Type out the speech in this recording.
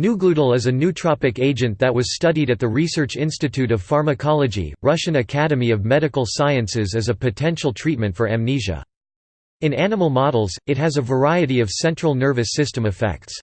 Nooglutyl is a nootropic agent that was studied at the Research Institute of Pharmacology, Russian Academy of Medical Sciences as a potential treatment for amnesia. In animal models, it has a variety of central nervous system effects.